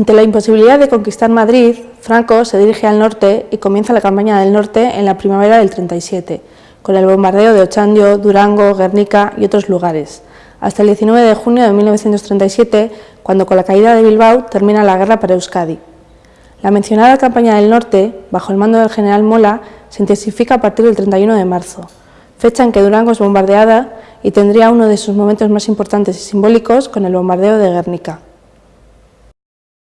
Ante la imposibilidad de conquistar Madrid, Franco se dirige al norte y comienza la campaña del norte en la primavera del 37, con el bombardeo de Ochandio, Durango, Guernica y otros lugares, hasta el 19 de junio de 1937, cuando con la caída de Bilbao termina la guerra para Euskadi. La mencionada campaña del norte, bajo el mando del general Mola, se intensifica a partir del 31 de marzo, fecha en que Durango es bombardeada y tendría uno de sus momentos más importantes y simbólicos con el bombardeo de Guernica.